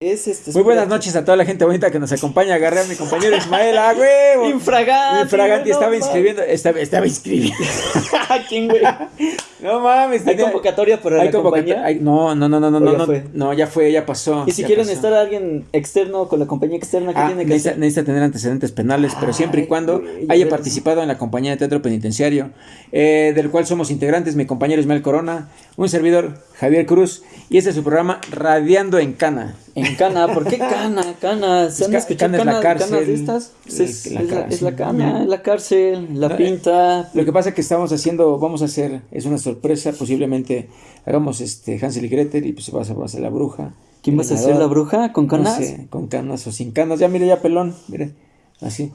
Es este, Muy buenas noches a toda la gente bonita que nos acompaña. Agarré a mi compañero Ismael, ¡ah, huevo! Infraganti. Infraganti no estaba inscribiendo, estaba, estaba inscribiendo. ¿A quién, güey? No mames, ¿Hay convocatoria para hay la convocatoria- compañía? hay- no, no, no, no, no, ¿O no, no, fue? no, ya fue, ya pasó. Y si quieren pasó. estar alguien externo con la compañía externa, ¿qué Ah, tiene que necesita, hacer? necesita tener antecedentes penales, pero siempre y cuando güey, haya participado en la compañía de teatro penitenciario, eh, del cual somos integrantes, mi compañero Ismael Corona, un servidor Javier Cruz, y este es su programa Radiando en Cana. En Cana, ¿por qué Cana? Cana, ¿se han escuchado Cana es la Cana- cárcel, canas de estas? Pues es, es la es la, es la Cana, es la cárcel, la No, eh, pinta. Lo que pasa es que estamos haciendo, vamos a hacer, es una sorpresa, posiblemente hagamos este Hansel y Gretel y pues vas a, vas a la bruja. ¿Quién vas a hacer, la bruja? ¿Con no canas? sé, con canas o sin canas. Ya mire, ya pelón, mire, así.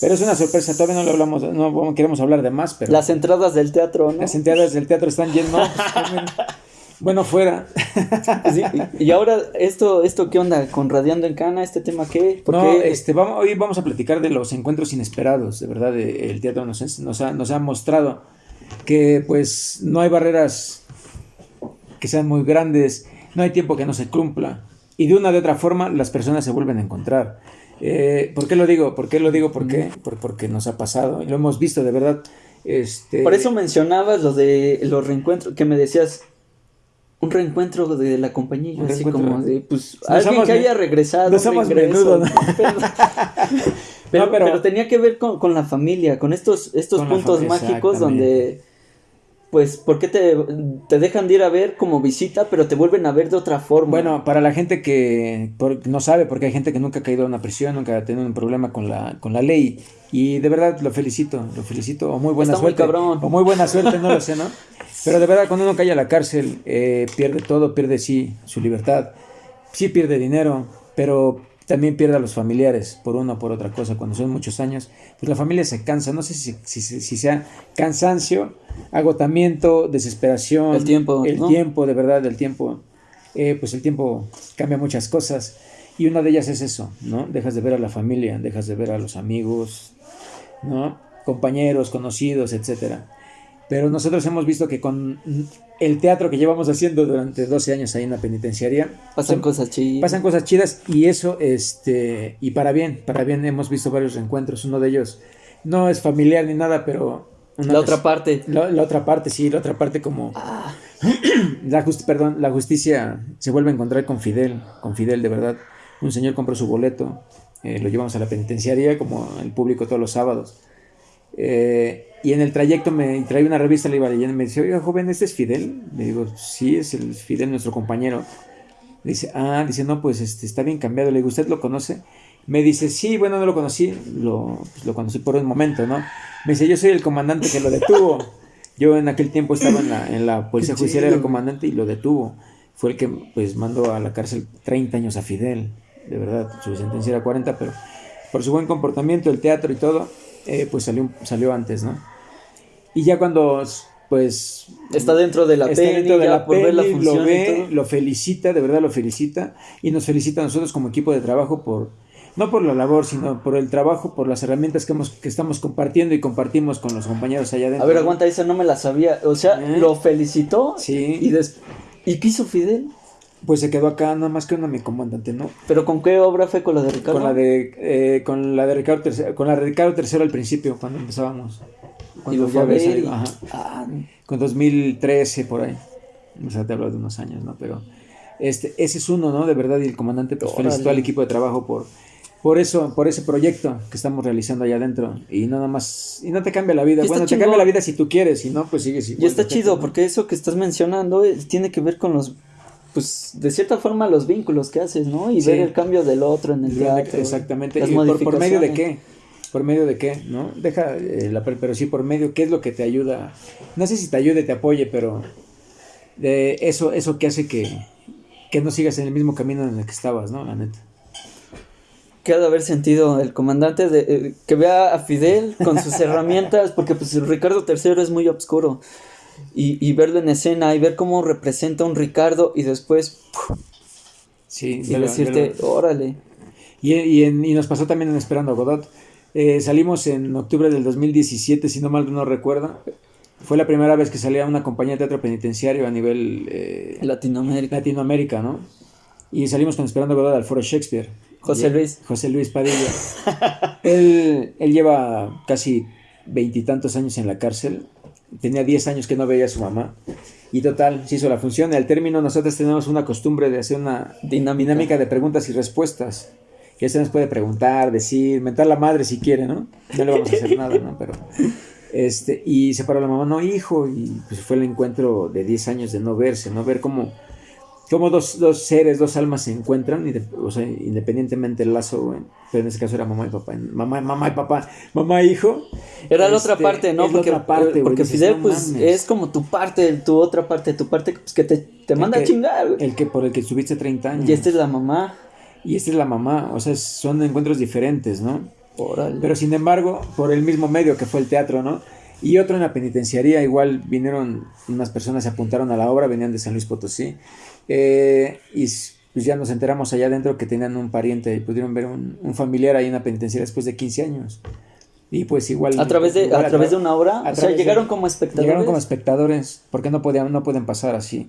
Pero es una sorpresa, todavía no le hablamos, no queremos hablar de más, pero Las entradas del teatro, ¿no? las entradas del teatro están llenas. bueno, fuera. Sí, y ahora, esto, esto ¿qué onda? ¿Con Radiando en Cana? ¿Este tema qué? ¿Por No, qué? este, vamos, hoy vamos a platicar de los encuentros inesperados, de verdad, de- el teatro nos, nos, ha, nos ha mostrado que pues no hay barreras que sean muy grandes, no hay tiempo que no se cumpla y de una de otra forma las personas se vuelven a encontrar. Eh, ¿Por qué lo digo? ¿Por qué lo digo? ¿Por qué? Por- porque nos ha pasado y lo hemos visto de verdad. Este, Por eso mencionabas lo de los reencuentros, que me decías un reencuentro de la compañía, así como de, pues, alguien que haya regresado. no un somos regreso, menudo, ¿no? Pero, pero, No, pero- pero tenía que ver con, con la familia, con estos, estos Con puntos familia, mágicos donde, pues, ¿por qué te, te dejan de ir a ver como visita, pero te vuelven a ver de otra forma? Bueno, para la gente que por- no sabe, porque hay gente que nunca ha caído a una prisión, nunca ha tenido un problema con la, con la ley. Y de verdad lo felicito, lo felicito. O muy buena Está muy suerte. cabrón. O muy buena suerte, no lo sé, ¿no? Pero de verdad, cuando uno cae a la cárcel, eh, pierde todo, pierde sí su libertad. Sí pierde dinero, pero también pierde a los familiares por una o por otra cosa. Cuando son muchos años, pues la familia se cansa. No sé si, si, sea cansancio, agotamiento, desesperación. El tiempo, El ¿no? tiempo, de verdad, el tiempo. Eh, pues el tiempo cambia muchas cosas. Y una de ellas es eso, ¿no? Dejas de ver a la familia, dejas de ver a los amigos, ¿no? Compañeros, conocidos, etcétera. Pero nosotros hemos visto que con el teatro que llevamos haciendo durante 12 años ahí en la penitenciaría, pasan son- cosas chidas. pasan cosas chidas y eso, este, y para bien, para bien hemos visto varios reencuentros. Uno de ellos no es familiar ni nada, pero una La vez- otra parte. la, la otra parte, sí, la otra parte como Ah, la justi- perdón, la justicia se vuelve a encontrar con Fidel, con Fidel de verdad. Un señor compró su boleto, eh, lo llevamos a la penitenciaría como el público todos los sábados. Eh, y en el trayecto me trae una revista, le iba leyendo y me dice, oiga joven, ¿este es Fidel? Le digo, sí, es el Fidel, nuestro compañero. Dice, ah, dice, no, pues este, está bien cambiado. Le digo, ¿usted lo conoce? Me dice, sí, bueno, no lo conocí, lo, pues, lo conocí por un momento, ¿no? Me dice, yo soy el comandante que lo detuvo. Yo en aquel tiempo estaba en la, en la policía judicial, era el comandante y lo detuvo. Fue el que pues mandó a la cárcel 30 años a Fidel. De verdad, su sentencia era 40, pero por su buen comportamiento, el teatro y todo, eh, pues salió, salió antes, ¿no? Y ya cuando pues está dentro de la está peli, dentro de ya la por ver la función lo y ve, todo. lo felicita, de verdad lo felicita y nos felicita a nosotros como equipo de trabajo por no por la labor, sino por el trabajo, por las herramientas que hemos que estamos compartiendo y compartimos con los compañeros allá adentro. A ver, aguanta, esa no me la sabía. O sea, ¿Eh? lo felicitó. Sí. Y, des... ¿Y qué hizo Fidel? Pues se quedó acá nada más que una mi comandante, ¿no? ¿Pero con qué obra fue con la de Ricardo? Con la de eh, con la de Ricardo III, con la de Ricardo III al principio cuando empezábamos. Y Cuando lo fue a ver, y- ajá. Ah, con 2013 por ahí. O sea, te hablo de unos años, ¿no? Pero este, ese es uno, ¿no? De verdad, y el comandante pues, Órale. felicitó al equipo de trabajo por, por eso, por ese proyecto que estamos realizando allá adentro. Y no nada más, y no te cambia la vida. Bueno, te cambia la vida si tú quieres, si no, pues sigues igual. y está perfecto, chido, ¿no? porque eso que estás mencionando eh, tiene que ver con los, pues, de cierta forma los vínculos que haces, ¿no? Y Sí. ver el cambio del otro en el teatro. Exactamente. las ¿Y por, por medio de qué? ¿Por medio de qué? ¿No? Deja eh, la per- pero sí por medio, ¿qué es lo que te ayuda? No sé si te ayude, te apoye, pero de eso, eso que hace que, que no sigas en el mismo camino en el que estabas, ¿no? La neta. ¿Qué ha de haber sentido el comandante de, eh, que vea a Fidel con sus herramientas? Porque pues Ricardo III es muy oscuro. Y, y verlo en escena y ver cómo representa un Ricardo y después Sí, y decirte, órale. Y, y, en- y nos pasó también en Esperando a Godot. Eh, salimos en octubre del 2017, si no mal no recuerdo. Fue la primera vez que salía una compañía de teatro penitenciario a nivel eh, Latinoamérica. Latinoamérica, ¿no? Y salimos con Esperando Godot al Foro Shakespeare. José Luis. José Luis Padilla. él, él lleva casi veintitantos años en la cárcel. Tenía 10 años que no veía a su mamá. Y total, se hizo la función. Al término, nosotros tenemos una costumbre de hacer una Dinámica. dinámica de preguntas y respuestas. Que se nos puede preguntar, decir, mentar la madre si quiere, ¿no? No le vamos a hacer nada, ¿no? Pero. Este, y se paró la mamá, no, hijo. Y pues fue el encuentro de 10 años de no verse, ¿no? Ver cómo cómo dos, dos seres, dos almas se encuentran, y de- o sea, independientemente del lazo, pero en este caso era mamá y papá, mamá, mamá y papá, mamá e hijo. Era la otra Este, parte, ¿no? Porque, otra parte, güey, porque Fidel, no pues, mames. es como tu parte, tu otra parte, tu parte pues, que te, te manda que- a chingar, güey. El que por el que estuviste 30 años. Y esta es la mamá. Y esta es la mamá, o sea, son encuentros diferentes, ¿no? Órale. Pero sin embargo, por el mismo medio que fue el teatro, ¿no? Y otro en la penitenciaría, igual vinieron unas personas, se apuntaron a la obra, venían de San Luis Potosí, eh, y pues ya nos enteramos allá adentro que tenían un pariente y pudieron ver un, un familiar ahí en la penitenciaria después de 15 años. Y pues igual... a través de, igual a través de tra- una obra, a o sea, de- llegaron como espectadores. Llegaron como espectadores, porque no podían, no pueden pasar así.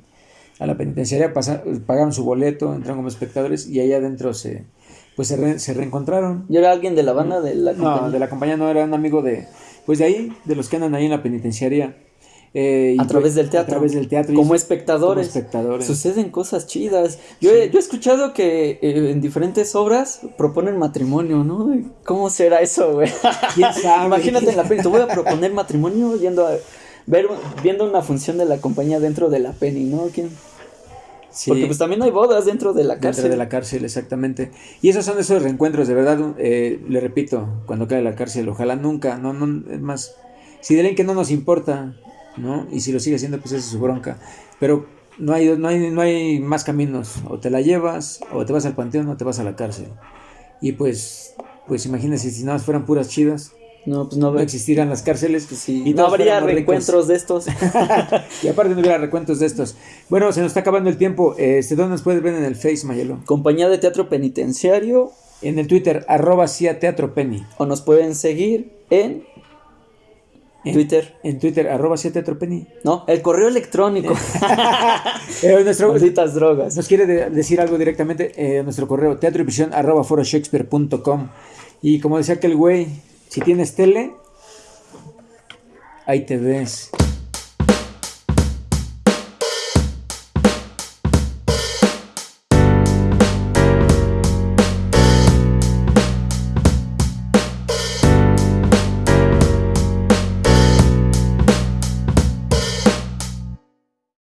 A la penitenciaria pasa- pagaron su boleto, entraron como espectadores y allá adentro se, pues se, re- se reencontraron. ¿Y era alguien de la banda de la No, compañía? de la compañía no, era un amigo de, pues de ahí, de los que andan ahí en la penitenciaria. Eh, A través pues, del teatro. A través del teatro. Como es- espectadores. Como espectadores. Suceden cosas chidas. Yo, he, yo he escuchado que eh, en diferentes obras proponen matrimonio, ¿no? ¿Cómo será eso, güey? ¿Quién sabe? Imagínate en la peli, te voy a proponer matrimonio yendo a ver viendo una función de la compañía dentro de la penny, ¿no? ¿Quién? Sí, Porque pues también hay bodas dentro de la dentro cárcel. de la cárcel, exactamente. Y esos son esos reencuentros, de verdad, eh, le repito, cuando cae la cárcel, ojalá nunca, no, no, es más, si dirán que no nos importa, ¿no? Y si lo sigue haciendo, pues esa es su bronca. Pero no hay, no hay, no hay más caminos, o te la llevas, o te vas al panteón, o te vas a la cárcel. Y pues, pues imagínense, si nada más fueran puras chidas, No, pues no, existirían las cárceles. sí, y no habría ricos. reencuentros de estos. Y aparte no hubiera recuentos de estos. Bueno, se nos está acabando el tiempo. Este, ¿Dónde nos puedes ver en el Face, Mayelo? compañía de teatro penitenciario En el Twitter, arroba CIA Teatro Penny. o nos pueden seguir en En- Twitter. En Twitter, arroba CIA Teatro Penny. No, el correo electrónico. Eh, nuestro, Malditas drogas. nos quiere de- decir algo directamente. eh, nuestro correo, teatro y prisión, arroba foroshakespeare.com. Y como decía aquel güey, si tienes tele, ahí te ves.